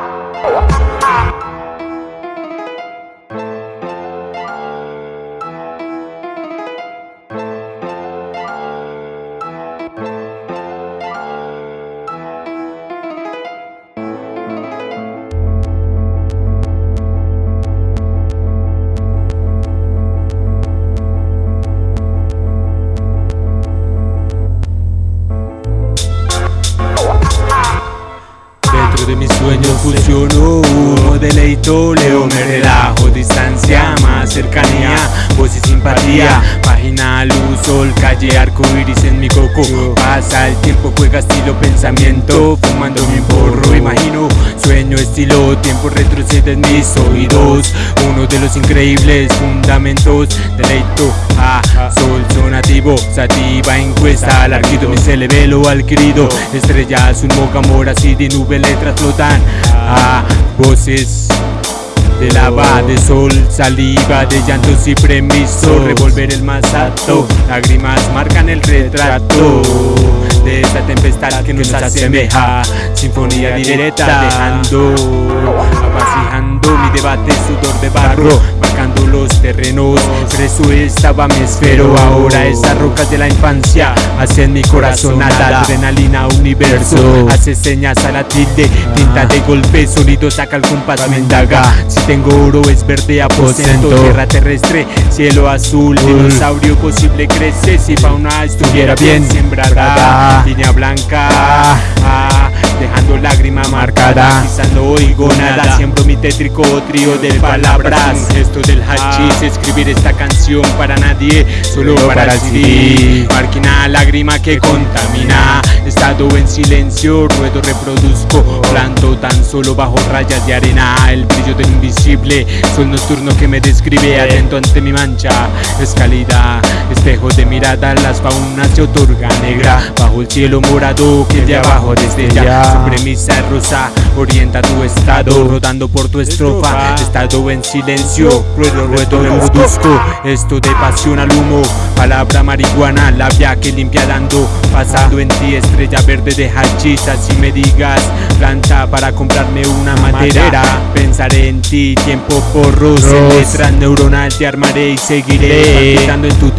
Oh, ah, ah. De mis sueños fusionó Humo, deleito, leo, me relajo Distancia, más cercanía, voz y simpatía Página, luz, sol, calle, arco iris en mi coco. Pasa el tiempo, juega estilo, pensamiento Fumando mi porro, imagino Sueño, estilo, tiempo retrocede en mis oídos. Uno de los increíbles fundamentos Deleito, ah, sol, Sativa, encuesta, alarguido Mi celebelo adquirido Estrellas, un moca, amor, así de nube, letras flotan. Ah, Voces de lava, de sol, saliva, de llantos y premiso Revolver el más alto, lágrimas marcan el retrato De esta tempestad que nos asemeja. Sinfonía directa dejando, avasijando mi debate, sudor de barro Marcando los terrenos, preso estaba mi esfero Ahora esas rocas de la infancia. Hacen mi corazón nada. Adrenalina universo, hace señas a la tilde Tinta de golpe, sonido saca el compás, me indaga. Si tengo oro es verde aposento. Tierra terrestre, cielo azul Dinosaurio posible crece. Si fauna estuviera bien sembrada Línea blanca ah, dejando lágrima marcada. Quizás no oigo nada, tétrico trío de palabras. Esto del hachís, escribir esta canción para nadie, solo para ti Marquina lágrima que contamina, estado en silencio, ruedo reproduzco. Planto tan solo bajo rayas de arena, el brillo del invisible Sol nocturno que me describe, atento ante mi mancha Es calidad, espejo de mirada, las faunas se otorga negra. Bajo el cielo morado que de abajo desde ya. Su premisa rosa Orienta tu estado, rodando por tu estrofa Estado en silencio, ruedo, ruedo, reproduzco Esto de pasión al humo, palabra marihuana Labia que limpia dando, pasando en ti Estrella verde de hachís, así me digas Planta para comprarme una madera. Pensaré en ti, tiempo porros En letras neuronal te armaré y seguiré Palpitando en tu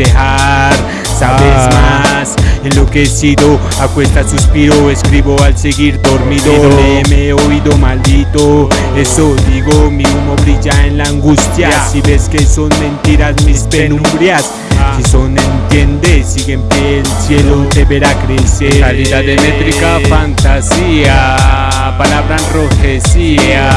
Sabes más, enloquecido Acuesta suspiro, escribo al seguir dormido. Me he oído maldito. Eso digo, mi humo brilla en la angustia. Si ves que son mentiras mis penumbrias si son entiende, sigue en pie, el cielo te verá crecer. Calidad de métrica, fantasía Palabra enrojecía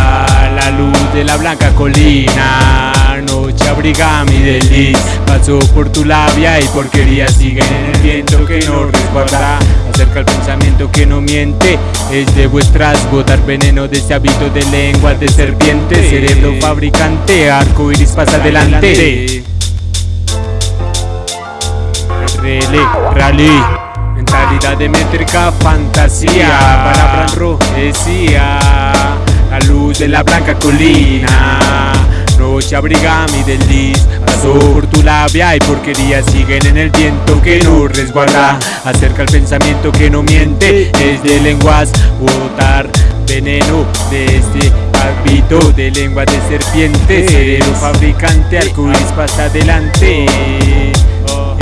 La luz de la blanca colina Noche abriga mi desliz Paso por tu labia y porquería Sigue. En el viento que no resguarda. Acerca el pensamiento que no miente. Es de vuestras botar veneno de ese hábito de lengua de serpiente. Cerebro fabricante, arco iris pasa adelante. RL, rally Mentalidad de métrica, fantasía. Palabra enrojecía La luz de la blanca colina Noche abriga mi desliz Paso por tu labia y porquería siguen en el viento que no resguarda. Acerca el pensamiento que no miente Es de lenguas. Botar veneno de este de lengua de serpiente Cerebro fabricante, arcoíris pasa adelante.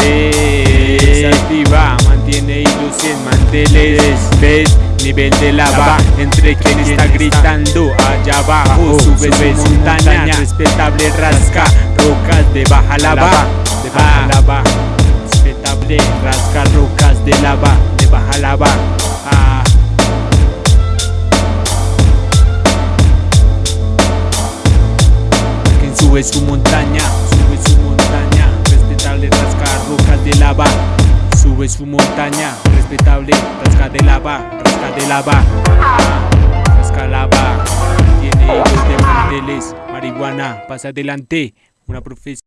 Eh, mantiene hilos en manteles ¿Ves? Nivel de lava entre quien está gritando allá abajo Sube su montaña, respetable rasca Rocas de baja lava, de baja lava Respetable rasca rocas de lava, de baja lava ah. Quien sube su montaña, sube su montaña. Respetable rasca rocas de lava Sube su montaña, respetable, rasca de lava, rasca de lava, rasca lava, tiene hijos de manteles, marihuana, pasa adelante, una profesión.